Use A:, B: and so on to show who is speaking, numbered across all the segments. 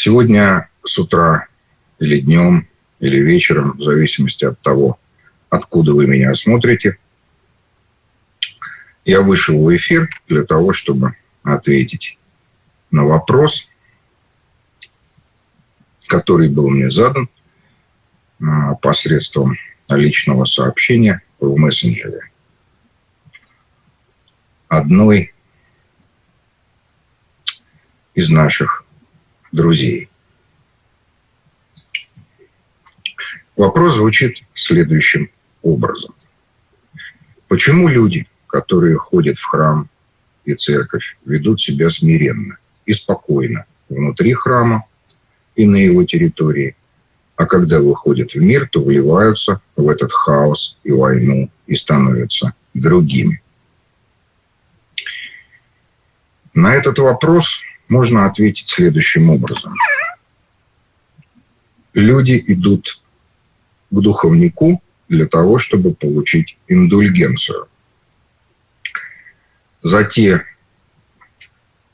A: Сегодня с утра или днем, или вечером, в зависимости от того, откуда вы меня смотрите, я вышел в эфир для того, чтобы ответить на вопрос, который был мне задан а, посредством личного сообщения в мессенджере. Одной из наших друзей. Вопрос звучит следующим образом. Почему люди, которые ходят в храм и церковь, ведут себя смиренно и спокойно внутри храма и на его территории, а когда выходят в мир, то вливаются в этот хаос и войну и становятся другими? На этот вопрос можно ответить следующим образом. Люди идут к духовнику для того, чтобы получить индульгенцию за те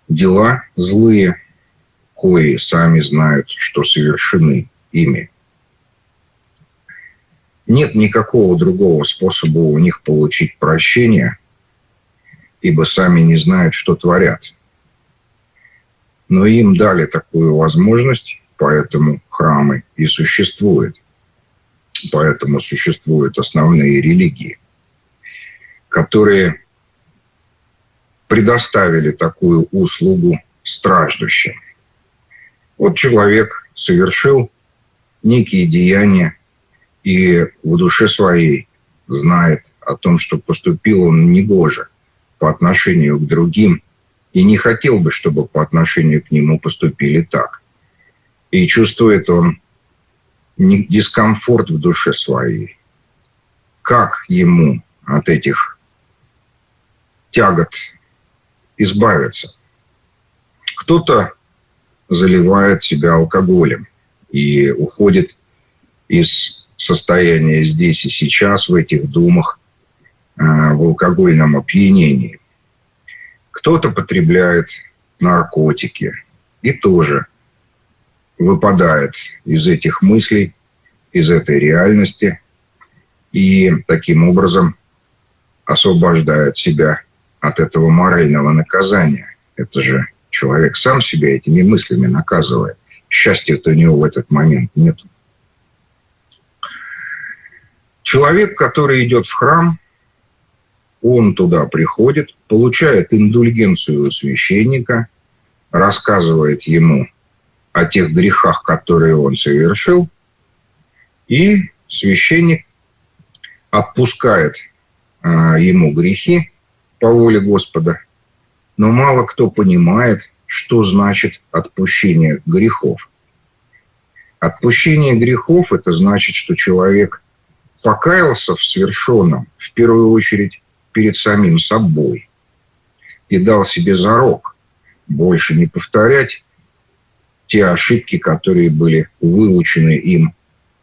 A: дела злые, кои сами знают, что совершены ими. Нет никакого другого способа у них получить прощение, ибо сами не знают, что творят. Но им дали такую возможность, поэтому храмы и существуют. Поэтому существуют основные религии, которые предоставили такую услугу страждущим. Вот человек совершил некие деяния и в душе своей знает о том, что поступил он негоже по отношению к другим и не хотел бы, чтобы по отношению к нему поступили так. И чувствует он дискомфорт в душе своей. Как ему от этих тягот избавиться? Кто-то заливает себя алкоголем и уходит из состояния здесь и сейчас, в этих думах, э, в алкогольном опьянении. Кто-то потребляет наркотики и тоже выпадает из этих мыслей, из этой реальности и таким образом освобождает себя от этого морального наказания. Это же человек сам себя этими мыслями наказывает. Счастья-то у него в этот момент нет. Человек, который идет в храм, он туда приходит, получает индульгенцию у священника, рассказывает ему о тех грехах, которые он совершил, и священник отпускает а, ему грехи по воле Господа, но мало кто понимает, что значит отпущение грехов. Отпущение грехов – это значит, что человек покаялся в совершенном, в первую очередь, перед самим собой и дал себе зарок больше не повторять те ошибки, которые были выучены им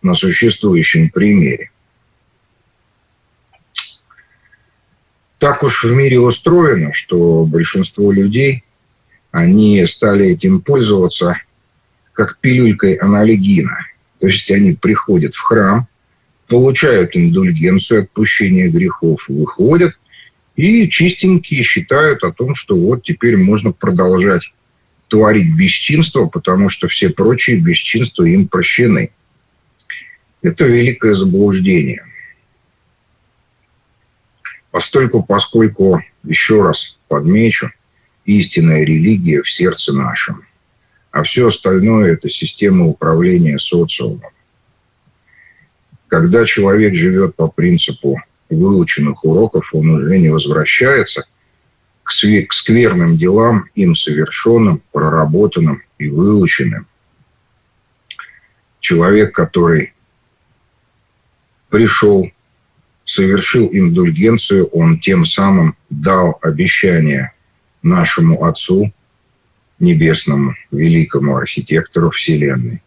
A: на существующем примере. Так уж в мире устроено, что большинство людей, они стали этим пользоваться как пилюлькой аналогина. То есть они приходят в храм, получают индульгенцию, отпущение грехов, выходят и чистенькие считают о том, что вот теперь можно продолжать творить бесчинство, потому что все прочие бесчинства им прощены. Это великое заблуждение. Постольку, поскольку, еще раз подмечу, истинная религия в сердце нашем, а все остальное – это система управления социумом. Когда человек живет по принципу выученных уроков, он уже не возвращается к скверным делам, им совершенным, проработанным и выученным. Человек, который пришел, совершил индульгенцию, он тем самым дал обещание нашему Отцу, небесному, великому архитектору Вселенной.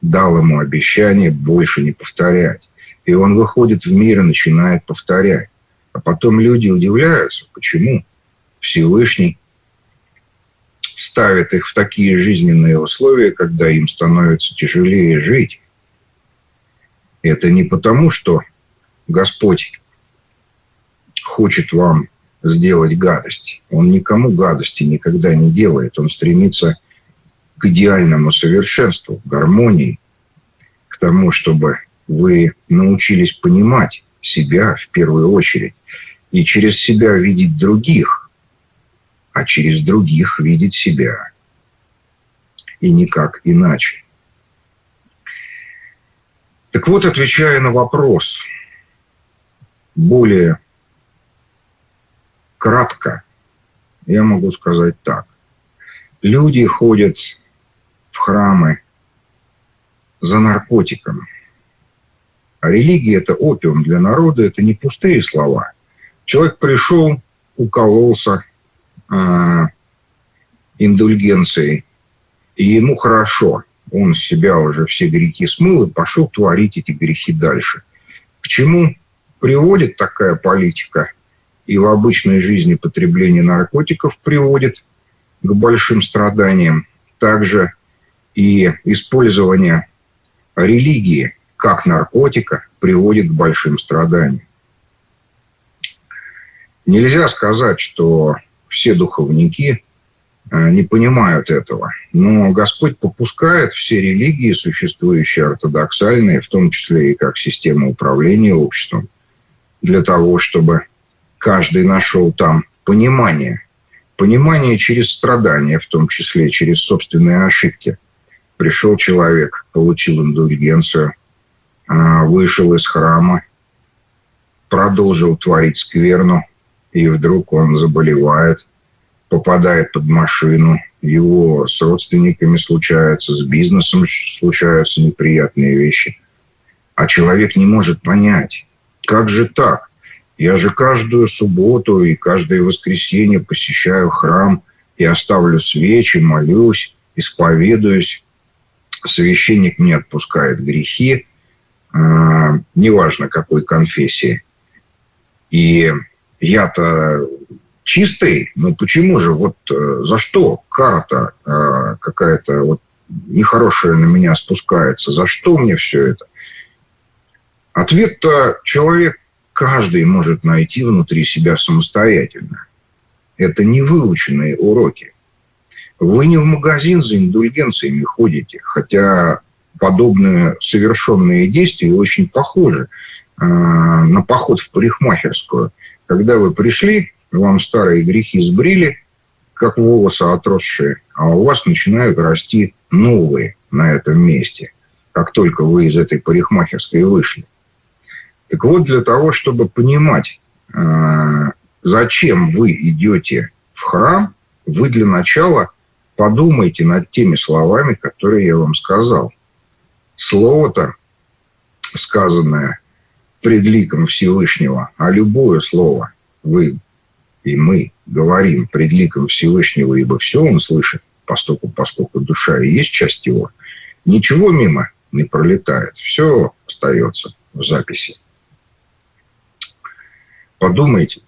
A: Дал ему обещание больше не повторять. И он выходит в мир и начинает повторять. А потом люди удивляются, почему Всевышний ставит их в такие жизненные условия, когда им становится тяжелее жить. Это не потому, что Господь хочет вам сделать гадость. Он никому гадости никогда не делает. Он стремится к идеальному совершенству, к гармонии, к тому, чтобы вы научились понимать себя в первую очередь и через себя видеть других, а через других видеть себя. И никак иначе. Так вот, отвечая на вопрос более кратко, я могу сказать так. Люди ходят в храмы за наркотиком. А религия – это опиум для народа, это не пустые слова. Человек пришел, укололся э, индульгенцией, и ему хорошо. Он себя уже все грехи смыл и пошел творить эти грехи дальше. К чему приводит такая политика и в обычной жизни потребление наркотиков приводит к большим страданиям. Также и использование религии как наркотика приводит к большим страданиям. Нельзя сказать, что все духовники э, не понимают этого. Но Господь попускает все религии, существующие ортодоксальные, в том числе и как система управления обществом, для того, чтобы каждый нашел там понимание. Понимание через страдания, в том числе через собственные ошибки. Пришел человек, получил индульгенцию, вышел из храма, продолжил творить скверну, и вдруг он заболевает, попадает под машину, его с родственниками случаются, с бизнесом случаются неприятные вещи. А человек не может понять, как же так? Я же каждую субботу и каждое воскресенье посещаю храм и оставлю свечи, молюсь, исповедуюсь. Священник мне отпускает грехи, э, неважно какой конфессии. И я-то чистый, ну почему же, вот э, за что кара-то э, какая-то вот нехорошая на меня спускается, за что мне все это? Ответ-то человек каждый может найти внутри себя самостоятельно. Это не выученные уроки. Вы не в магазин за индульгенциями ходите, хотя подобные совершенные действия очень похожи э, на поход в парикмахерскую. Когда вы пришли, вам старые грехи сбрили, как волосы отросшие, а у вас начинают расти новые на этом месте, как только вы из этой парикмахерской вышли. Так вот, для того, чтобы понимать, а, зачем вы идете в храм, вы для начала подумайте над теми словами, которые я вам сказал. Слово-то, сказанное пред ликом Всевышнего, а любое слово вы и мы говорим пред ликом Всевышнего, ибо все он слышит, поскольку, поскольку душа и есть часть его, ничего мимо не пролетает, все остается в записи. Подумайте,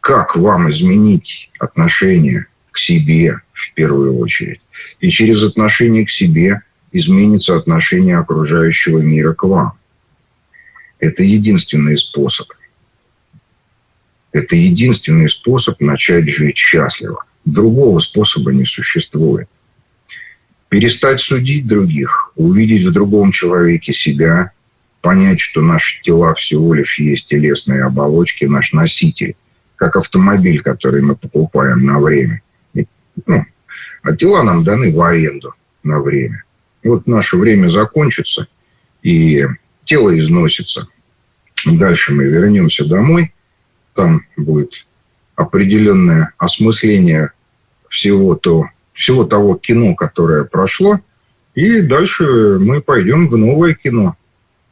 A: как вам изменить отношение к себе в первую очередь. И через отношение к себе изменится отношение окружающего мира к вам. Это единственный способ. Это единственный способ начать жить счастливо. Другого способа не существует. Перестать судить других, увидеть в другом человеке себя понять, что наши тела всего лишь есть телесные оболочки, наш носитель, как автомобиль, который мы покупаем на время. Ну, а тела нам даны в аренду на время. И вот наше время закончится, и тело износится. Дальше мы вернемся домой, там будет определенное осмысление всего, то, всего того кино, которое прошло, и дальше мы пойдем в новое кино –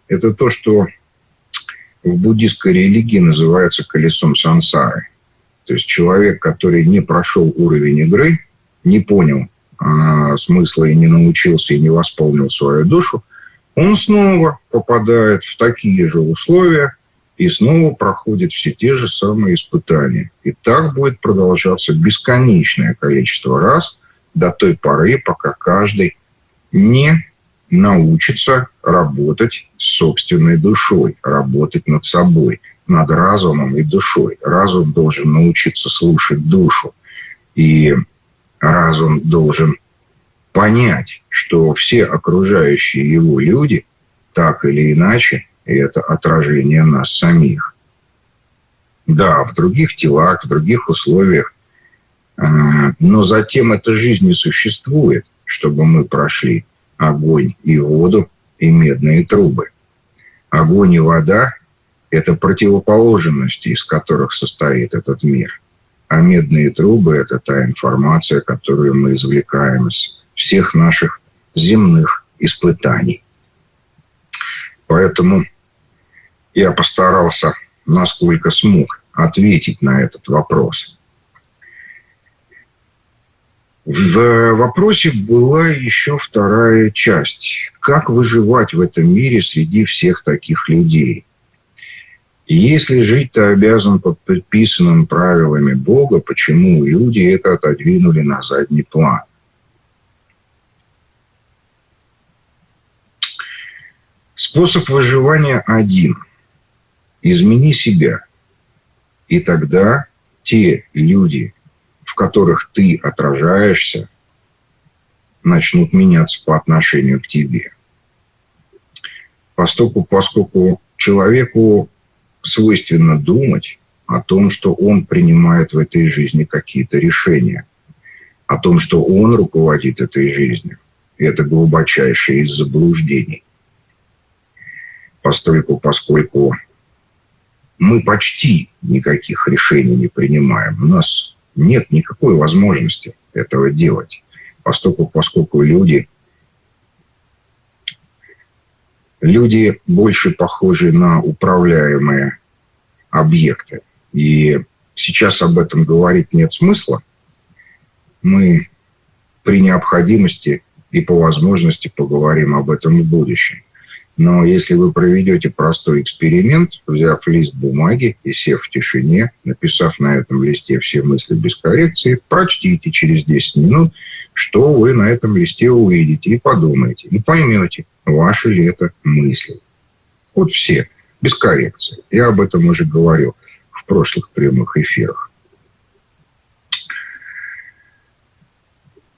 A: это то, что в буддийской религии называется колесом сансары. То есть человек, который не прошел уровень игры, не понял а, смысла и не научился и не восполнил свою душу, он снова попадает в такие же условия и снова проходит все те же самые испытания. И так будет продолжаться бесконечное количество раз до той поры, пока каждый не научится работать с собственной душой, работать над собой, над разумом и душой. Разум должен научиться слушать душу. И разум должен понять, что все окружающие его люди так или иначе это отражение нас самих. Да, в других телах, в других условиях, а, но затем эта жизнь не существует, чтобы мы прошли огонь и воду и медные трубы. Огонь и вода – это противоположности, из которых состоит этот мир. А медные трубы – это та информация, которую мы извлекаем из всех наших земных испытаний. Поэтому я постарался, насколько смог, ответить на этот вопрос. В вопросе была еще вторая часть. Как выживать в этом мире среди всех таких людей? Если жить ты обязан под предписанным правилами Бога, почему люди это отодвинули на задний план? Способ выживания один – измени себя. И тогда те люди, в которых ты отражаешься, начнут меняться по отношению к тебе. Поскольку, поскольку человеку свойственно думать о том, что он принимает в этой жизни какие-то решения, о том, что он руководит этой жизнью. И это глубочайшее из заблуждений. Поскольку, поскольку мы почти никаких решений не принимаем. У нас нет никакой возможности этого делать, поскольку, поскольку люди, люди больше похожи на управляемые объекты. И сейчас об этом говорить нет смысла. Мы при необходимости и по возможности поговорим об этом в будущем. Но если вы проведете простой эксперимент, взяв лист бумаги и сев в тишине, написав на этом листе все мысли без коррекции, прочтите через 10 минут, что вы на этом листе увидите и подумаете, и поймете, ваши ли это мысли. Вот все, без коррекции. Я об этом уже говорил в прошлых прямых эфирах.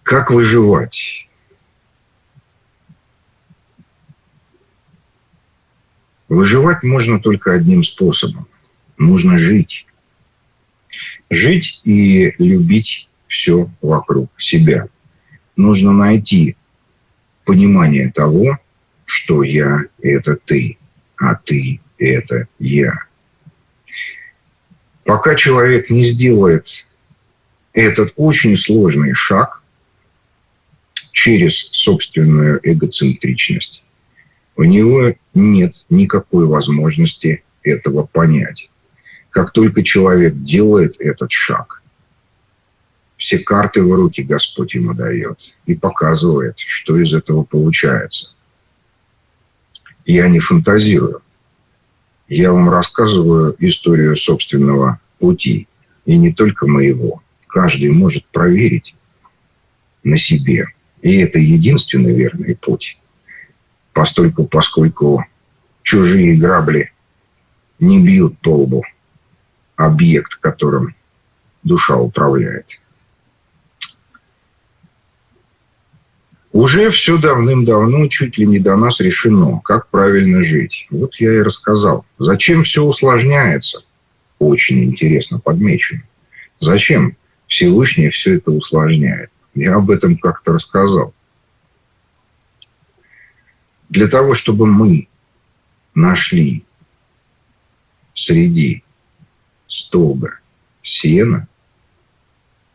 A: Как выживать? Выживать можно только одним способом. Нужно жить. Жить и любить все вокруг себя. Нужно найти понимание того, что я – это ты, а ты – это я. Пока человек не сделает этот очень сложный шаг через собственную эгоцентричность, у него нет никакой возможности этого понять. Как только человек делает этот шаг, все карты в руки Господь ему дает и показывает, что из этого получается. Я не фантазирую. Я вам рассказываю историю собственного пути, и не только моего. Каждый может проверить на себе. И это единственный верный путь постольку, поскольку чужие грабли не бьют по лбу объект, которым душа управляет. Уже все давным-давно чуть ли не до нас решено, как правильно жить. Вот я и рассказал. Зачем все усложняется? Очень интересно подмечено. Зачем Всевышний все это усложняет? Я об этом как-то рассказал для того, чтобы мы нашли среди стога сена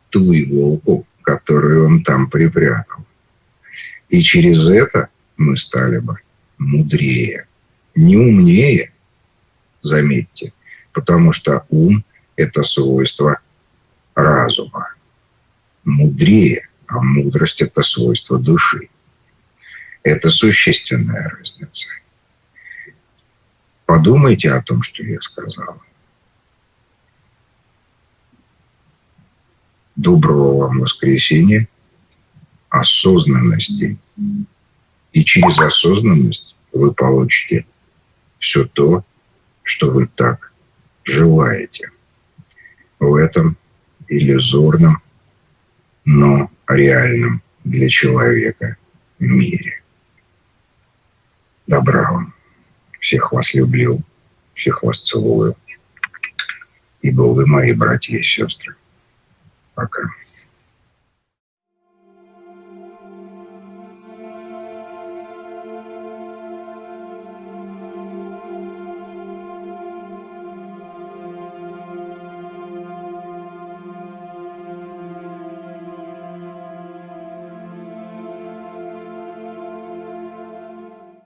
A: ту иголку, которую он там припрятал. И через это мы стали бы мудрее. Не умнее, заметьте, потому что ум – это свойство разума. Мудрее, а мудрость – это свойство души. Это существенная разница. Подумайте о том, что я сказал. Доброго вам воскресенья, осознанности. И через осознанность вы получите все то, что вы так желаете. В этом иллюзорном, но реальном для человека мире. Добра вам. Всех вас люблю, всех вас целую. Ибо вы мои братья и сестры. Пока.